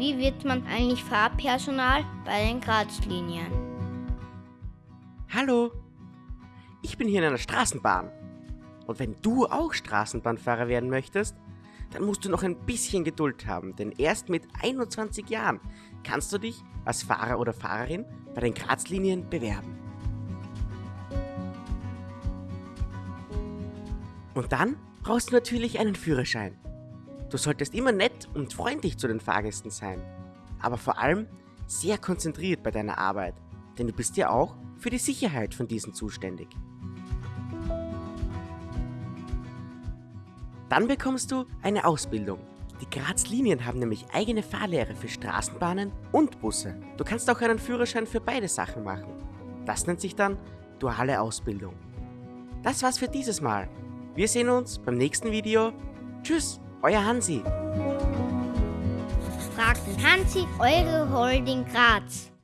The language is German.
wie wird man eigentlich Fahrpersonal bei den Grazlinien? Hallo, ich bin hier in einer Straßenbahn. Und wenn du auch Straßenbahnfahrer werden möchtest, dann musst du noch ein bisschen Geduld haben, denn erst mit 21 Jahren kannst du dich als Fahrer oder Fahrerin bei den Grazlinien bewerben. Und dann brauchst du natürlich einen Führerschein. Du solltest immer nett und freundlich zu den Fahrgästen sein, aber vor allem sehr konzentriert bei deiner Arbeit, denn du bist ja auch für die Sicherheit von diesen zuständig. Dann bekommst du eine Ausbildung. Die Graz-Linien haben nämlich eigene Fahrlehre für Straßenbahnen und Busse. Du kannst auch einen Führerschein für beide Sachen machen. Das nennt sich dann duale Ausbildung. Das war's für dieses Mal. Wir sehen uns beim nächsten Video. Tschüss, euer Hansi. Fragt den Hansi eure Holding Graz.